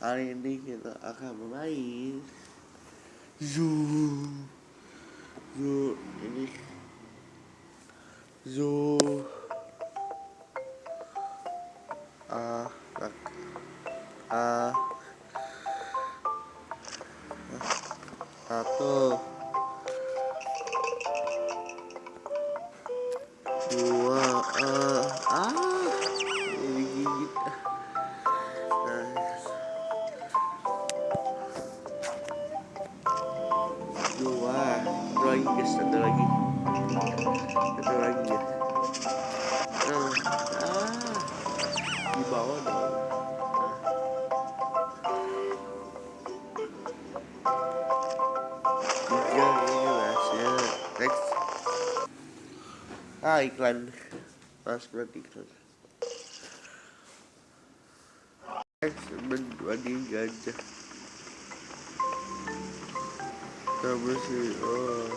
Hari ini kita akan bermain Zoo. Zoo ini. Zoo. Ah Ah Satu. Dua Ah lagi guys satu lagi. Satu lagi ya. Nah, ah di bawah dong. Ini berhasil next. Ah iklan. Pas berarti iklan. Next berdua di That was it. Uh,